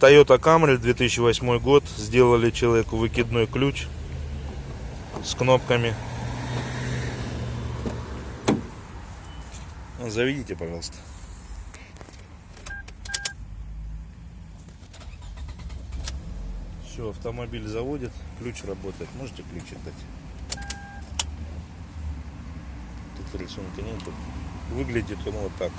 Toyota Camry 2008 год. Сделали человеку выкидной ключ с кнопками. Заведите, пожалуйста. Все, автомобиль заводит, ключ работает. Можете ключик дать? Тут рисунка нету. Выглядит он вот так.